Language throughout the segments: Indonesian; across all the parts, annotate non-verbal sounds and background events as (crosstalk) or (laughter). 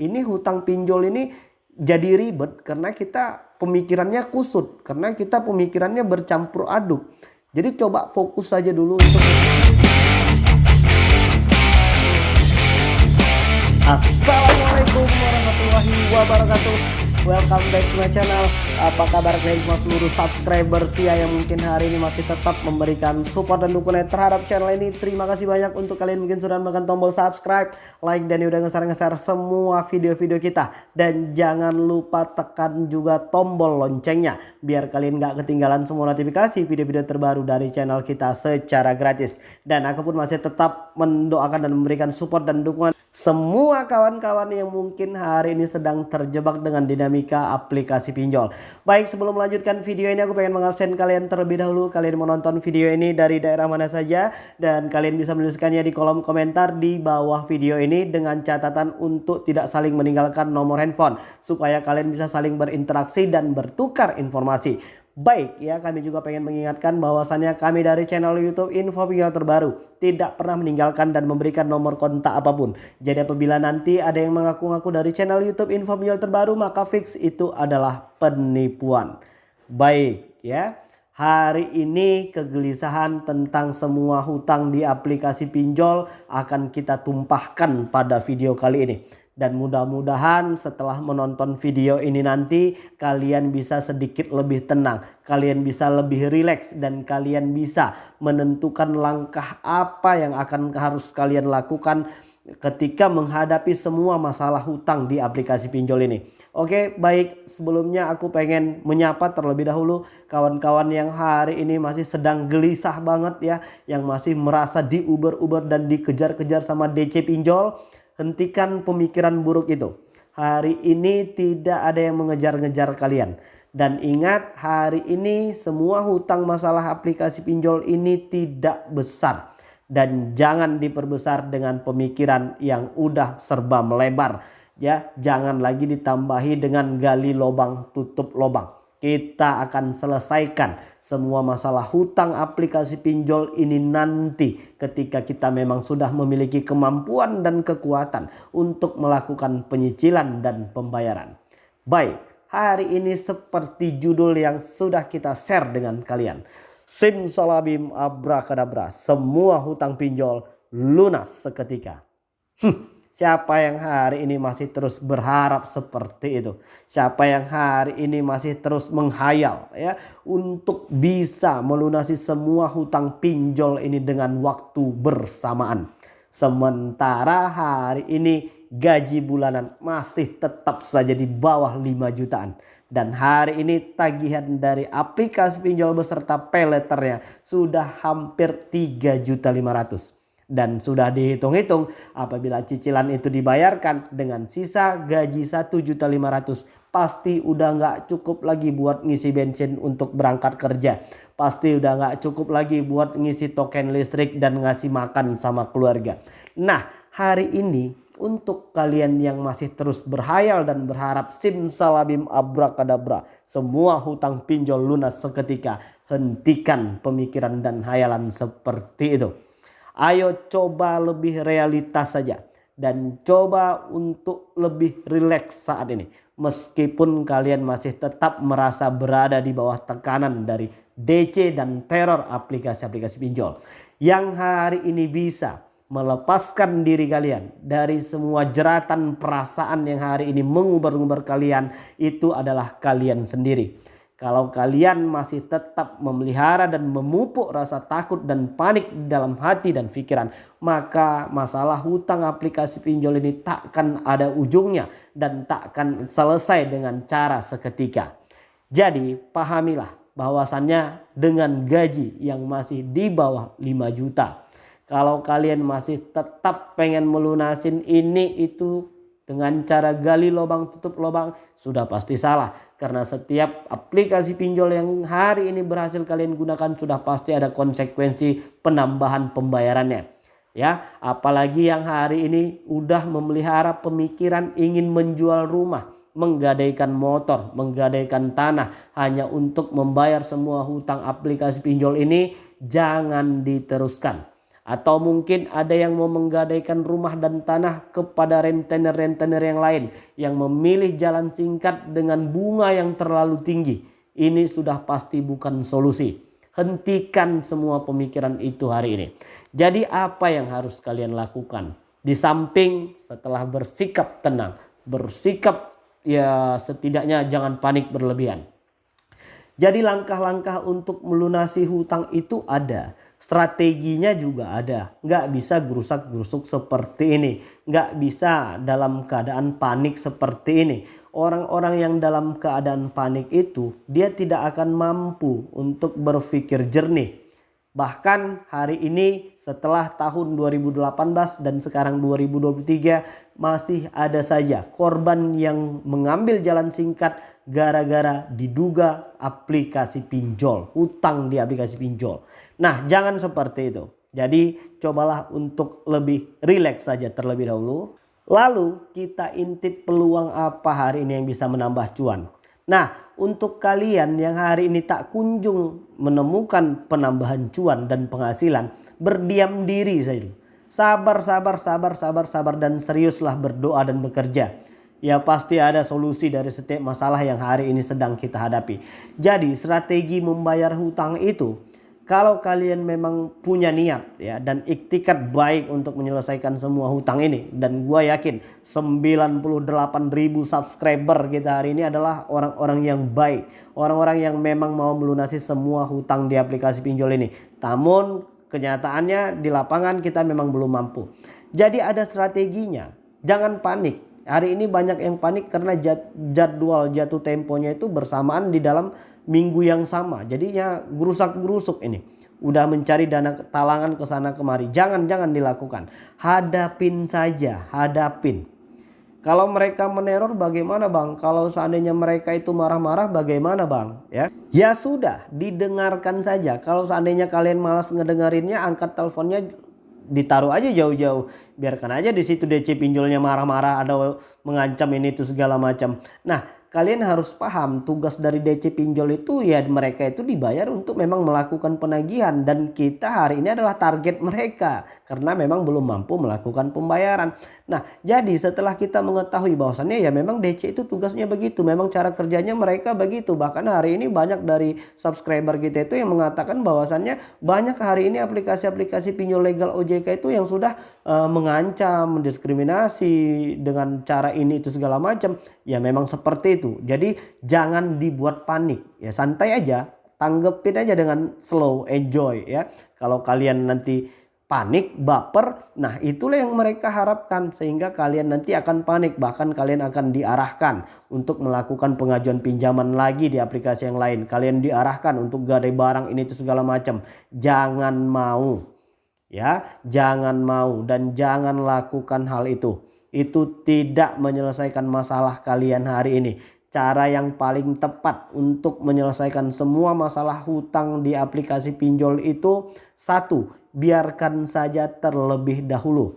Ini hutang pinjol ini jadi ribet karena kita pemikirannya kusut. Karena kita pemikirannya bercampur aduk. Jadi coba fokus saja dulu untuk... Assalamualaikum warahmatullahi wabarakatuh welcome back to my channel Apa kabar kalian semua seluruh subscriber setia yang mungkin hari ini masih tetap memberikan support dan dukungan terhadap channel ini? Terima kasih banyak untuk kalian mungkin sudah menekan tombol subscribe, like dan udah nge-share semua video-video kita. Dan jangan lupa tekan juga tombol loncengnya Biar kalian gak ketinggalan semua notifikasi video-video terbaru dari channel kita secara gratis. Dan aku pun masih tetap mendoakan dan memberikan support dan dukungan semua kawan-kawan yang mungkin hari ini sedang terjebak dengan dinamika aplikasi pinjol. Baik sebelum melanjutkan video ini aku pengen mengabsen kalian terlebih dahulu. Kalian menonton video ini dari daerah mana saja. Dan kalian bisa menuliskannya di kolom komentar di bawah video ini dengan catatan untuk tidak saling meninggalkan nomor handphone. Supaya kalian bisa saling berinteraksi dan bertukar informasi. Baik ya kami juga pengen mengingatkan bahwasannya kami dari channel YouTube Info Video terbaru tidak pernah meninggalkan dan memberikan nomor kontak apa pun. Jadi apabila nanti ada yang mengaku-ngaku dari channel YouTube Info Video terbaru maka fix itu adalah penipuan. Baik ya. Hari ini kegelisahan tentang semua hutang di aplikasi pinjol akan kita tumpahkan pada video kali ini. Dan mudah-mudahan setelah menonton video ini nanti kalian bisa sedikit lebih tenang. Kalian bisa lebih rileks dan kalian bisa menentukan langkah apa yang akan harus kalian lakukan ketika menghadapi semua masalah hutang di aplikasi pinjol ini. Oke baik sebelumnya aku pengen menyapa terlebih dahulu kawan-kawan yang hari ini masih sedang gelisah banget ya. Yang masih merasa diuber-uber dan dikejar-kejar sama DC pinjol. Hentikan pemikiran buruk itu. Hari ini tidak ada yang mengejar-ngejar kalian. Dan ingat hari ini semua hutang masalah aplikasi pinjol ini tidak besar. Dan jangan diperbesar dengan pemikiran yang udah serba melebar. Ya, jangan lagi ditambahi dengan gali lubang tutup lubang kita akan selesaikan semua masalah hutang aplikasi pinjol ini nanti ketika kita memang sudah memiliki kemampuan dan kekuatan untuk melakukan penyicilan dan pembayaran. Baik, hari ini seperti judul yang sudah kita share dengan kalian. Sim salabim abrakadabra, semua hutang pinjol lunas seketika. Hm. Siapa yang hari ini masih terus berharap seperti itu? Siapa yang hari ini masih terus menghayal ya untuk bisa melunasi semua hutang pinjol ini dengan waktu bersamaan. Sementara hari ini gaji bulanan masih tetap saja di bawah 5 jutaan. Dan hari ini tagihan dari aplikasi pinjol beserta peleternya sudah hampir 3 juta 500 dan sudah dihitung-hitung apabila cicilan itu dibayarkan dengan sisa gaji 1.500 pasti udah nggak cukup lagi buat ngisi bensin untuk berangkat kerja. Pasti udah nggak cukup lagi buat ngisi token listrik dan ngasih makan sama keluarga. Nah hari ini untuk kalian yang masih terus berhayal dan berharap simsalabim abrakadabra semua hutang pinjol lunas seketika hentikan pemikiran dan hayalan seperti itu Ayo coba lebih realitas saja. Dan coba untuk lebih rileks saat ini. Meskipun kalian masih tetap merasa berada di bawah tekanan dari DC dan teror aplikasi-aplikasi pinjol. Yang hari ini bisa melepaskan diri kalian dari semua jeratan perasaan yang hari ini mengubar-ngubar kalian itu adalah kalian sendiri. Kalau kalian masih tetap memelihara dan memupuk rasa takut dan panik dalam hati dan pikiran, maka masalah hutang aplikasi pinjol ini takkan ada ujungnya dan takkan selesai dengan cara seketika. Jadi pahamilah bahwasannya dengan gaji yang masih di bawah 5 juta. Kalau kalian masih tetap pengen melunasin ini itu dengan cara gali lubang tutup lubang sudah pasti salah. Karena setiap aplikasi pinjol yang hari ini berhasil kalian gunakan sudah pasti ada konsekuensi penambahan pembayarannya. Ya apalagi yang hari ini udah memelihara pemikiran ingin menjual rumah menggadaikan motor menggadaikan tanah. Hanya untuk membayar semua hutang aplikasi pinjol ini jangan diteruskan Atau mungkin ada yang mau menggadaikan rumah dan tanah kepada rentenir-rentenir yang lain yang memilih jalan singkat dengan bunga yang terlalu tinggi. Ini sudah pasti bukan solusi. Hentikan semua pemikiran itu hari ini. Jadi apa yang harus kalian lakukan? Di samping setelah bersikap tenang, bersikap ya setidaknya jangan panik berlebihan. Jadi langkah-langkah untuk melunasi hutang itu ada. Strateginya juga ada. Nggak bisa gerusak-gerusuk seperti ini. Nggak bisa dalam keadaan panik seperti ini. Orang-orang yang dalam keadaan panik itu dia tidak akan mampu untuk berpikir jernih. Bahkan hari ini setelah tahun 2018 dan sekarang 2023 masih ada saja korban yang mengambil jalan singkat gara-gara diduga aplikasi pinjol, hutang di aplikasi pinjol. Nah, jangan seperti itu. Jadi, cobalah untuk lebih rileks saja terlebih dahulu. Lalu, kita intip peluang apa hari ini yang bisa menambah cuan. Nah, untuk kalian yang hari ini tak kunjung menemukan penambahan cuan dan penghasilan, berdiam diri saja. Sabar, sabar, sabar, sabar, sabar dan seriuslah berdoa dan bekerja ya pasti ada solusi dari setiap masalah yang hari ini sedang kita hadapi. Jadi strategi membayar hutang itu kalau kalian memang punya niat ya dan iktikat baik untuk menyelesaikan semua hutang ini dan gue yakin 98 ribu subscriber kita hari ini adalah orang-orang yang baik orang-orang yang memang mau melunasi semua hutang di aplikasi pinjol ini. Namun kenyataannya di lapangan kita memang belum mampu. Jadi ada strateginya. Jangan panik Hari ini banyak yang panik karena jadwal jatuh temponya itu bersamaan di dalam minggu yang sama. Jadinya gerusak-gerusuk ini. Udah mencari dana talangan ke sana kemari. Jangan-jangan dilakukan. Hadapin saja, hadapin. Kalau mereka meneror bagaimana bang? Kalau seandainya mereka itu marah-marah bagaimana bang? Ya, ya sudah didengarkan saja. Kalau seandainya kalian malas ngedengerinnya angkat teleponnya ditaruh aja jauh-jauh. Biarkan aja di situ DC pinjolnya marah-marah ada mengancam ini itu segala macam. Nah kalian harus paham tugas dari DC pinjol itu ya mereka itu dibayar untuk memang melakukan penagihan dan kita hari ini adalah target mereka karena memang belum mampu melakukan pembayaran. Nah, jadi setelah kita mengetahui bahwasannya ya memang DC itu tugasnya begitu, memang cara kerjanya mereka begitu. Bahkan hari ini banyak dari subscriber kita itu yang mengatakan bahwasannya banyak hari ini aplikasi-aplikasi pinjol legal OJK itu yang sudah uh, mengancam, mendiskriminasi dengan cara ini itu segala macam. Ya memang seperti. Jadi jangan dibuat panik. Ya santai aja, tanggepin aja dengan slow, enjoy ya. Kalau kalian nanti panik, baper. Nah, itulah yang mereka harapkan sehingga kalian nanti akan panik, bahkan kalian akan diarahkan untuk melakukan pengajuan pinjaman lagi di aplikasi yang lain. Kalian diarahkan untuk gadai barang ini itu segala macam. Jangan mau. Ya, jangan mau dan jangan lakukan hal itu. Itu tidak menyelesaikan masalah kalian hari ini. Cara yang paling tepat untuk menyelesaikan semua masalah hutang di aplikasi pinjol itu satu biarkan saja terlebih dahulu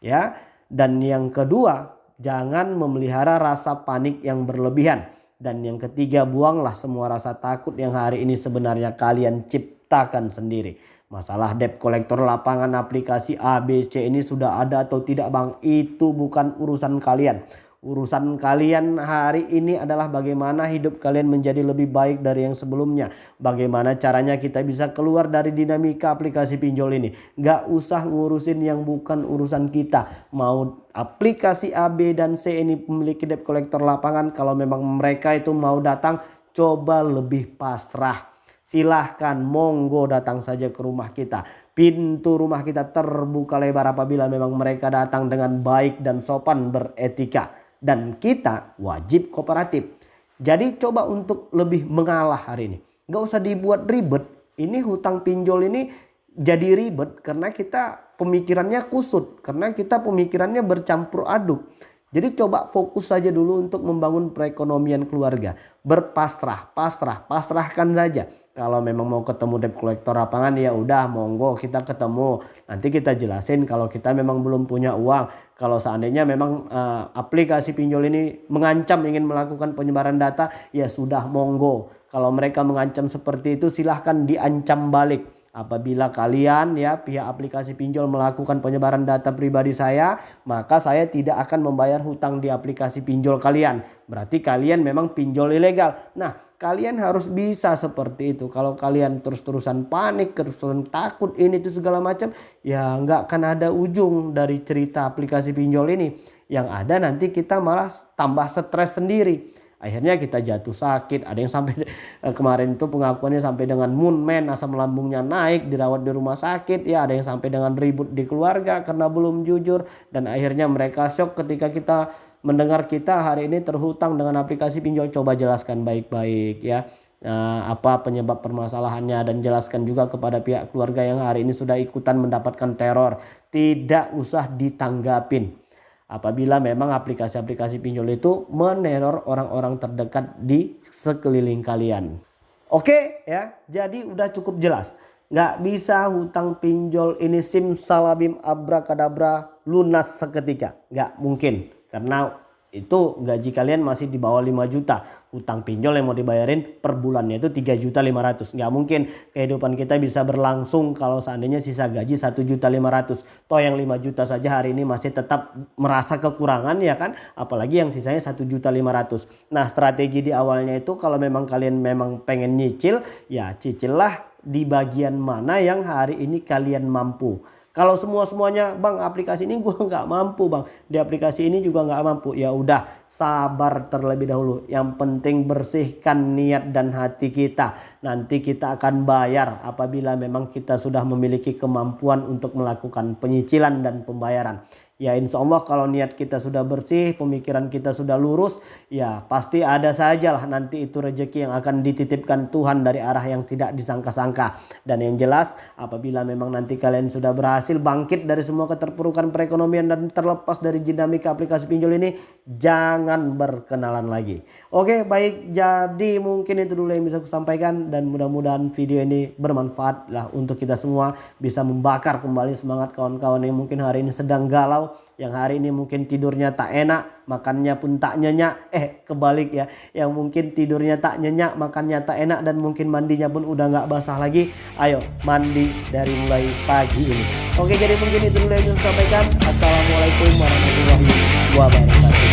ya. Dan yang kedua jangan memelihara rasa panik yang berlebihan. Dan yang ketiga buanglah semua rasa takut yang hari ini sebenarnya kalian ciptakan sendiri masalah debt collector lapangan aplikasi ABC ini sudah ada atau tidak bang itu bukan urusan kalian Urusan kalian hari ini adalah bagaimana hidup kalian menjadi lebih baik dari yang sebelumnya. Bagaimana caranya kita bisa keluar dari dinamika aplikasi pinjol ini. Gak usah ngurusin yang bukan urusan kita. Mau aplikasi A, B, dan C ini memiliki debt collector lapangan. Kalau memang mereka itu mau datang coba lebih pasrah. Silahkan monggo datang saja ke rumah kita. Pintu rumah kita terbuka lebar apabila memang mereka datang dengan baik dan sopan beretika dan kita wajib kooperatif. Jadi coba untuk lebih mengalah hari ini. Gak usah dibuat ribet. Ini hutang pinjol ini jadi ribet karena kita pemikirannya kusut. Karena kita pemikirannya bercampur aduk. Jadi coba fokus saja dulu untuk membangun perekonomian keluarga. Berpasrah, pasrah, pasrahkan saja. Kalau memang mau ketemu debt collector lapangan ya udah monggo kita ketemu. Nanti kita jelasin kalau kita memang belum punya uang. Kalau seandainya memang uh, aplikasi pinjol ini mengancam ingin melakukan penyebaran data ya sudah monggo. Kalau mereka mengancam seperti itu silahkan diancam balik. Apabila kalian ya pihak aplikasi pinjol melakukan penyebaran data pribadi saya, maka saya tidak akan membayar hutang di aplikasi pinjol kalian. Berarti kalian memang pinjol ilegal. Nah, kalian harus bisa seperti itu. Kalau kalian terus-terusan panik, terus-terusan takut ini itu segala macam, ya nggak akan ada ujung dari cerita aplikasi pinjol ini. Yang ada nanti kita malah tambah stres sendiri akhirnya kita jatuh sakit. Ada yang sampai (laughs) eh, kemarin itu pengakuannya sampai dengan moonman asam lambungnya naik dirawat di rumah sakit. Ya ada yang sampai dengan ribut di keluarga karena belum jujur. Dan akhirnya mereka shock ketika kita mendengar kita hari ini terhutang dengan aplikasi pinjol. Coba jelaskan baik-baik ya. Nah, apa penyebab permasalahannya? Dan jelaskan juga kepada pihak keluarga yang hari ini sudah ikutan mendapatkan teror. Tidak usah ditanggapin apabila memang aplikasi-aplikasi pinjol itu meneror orang-orang terdekat di sekeliling kalian. Oke ya, jadi udah cukup jelas. Nggak bisa hutang pinjol ini sim salabim abrakadabra lunas seketika. Nggak mungkin. Karena itu gaji kalian masih di bawah 5 juta. Utang pinjol yang mau dibayarin per bulannya itu 3 juta 500 nggak mungkin kehidupan kita bisa berlangsung kalau seandainya sisa gaji 1 juta 500 toh yang 5 juta saja hari ini masih tetap merasa kekurangan ya kan? Apalagi yang sisanya 1 juta 500 nah strategi di awalnya itu kalau memang kalian memang pengen nyicil ya cicillah di bagian mana yang hari ini kalian mampu kalau semua semuanya bang aplikasi ini gue (laughs) nggak mampu bang di aplikasi ini juga nggak mampu ya udah sabar terlebih dahulu. Yang penting bersihkan niat dan hati kita. Nanti kita akan bayar apabila memang kita sudah memiliki kemampuan untuk melakukan penyicilan dan pembayaran. Ya insya Allah kalau niat kita sudah bersih, pemikiran kita sudah lurus, ya pasti ada sajalah nanti itu rezeki yang akan dititipkan Tuhan dari arah yang tidak disangka-sangka. Dan yang jelas apabila memang nanti kalian sudah berhasil bangkit dari semua keterpurukan perekonomian dan terlepas dari dinamika aplikasi pinjol ini, jangan berkenalan lagi. Oke baik jadi mungkin itu dulu yang bisa aku sampaikan dan mudah-mudahan video ini bermanfaat lah untuk kita semua bisa membakar kembali semangat kawan-kawan yang mungkin hari ini sedang yang hari ini mungkin tidurnya tak enak makannya pun tak nyenyak. Eh kebalik ya. Yang mungkin tidurnya tak nyenyak makannya tak enak dan mungkin mandinya pun udah nggak basah lagi. Ayo mandi dari mulai pagi ini. Oke jadi mungkin itu dulu yang saya sampaikan. Assalamualaikum warahmatullahi wabarakatuh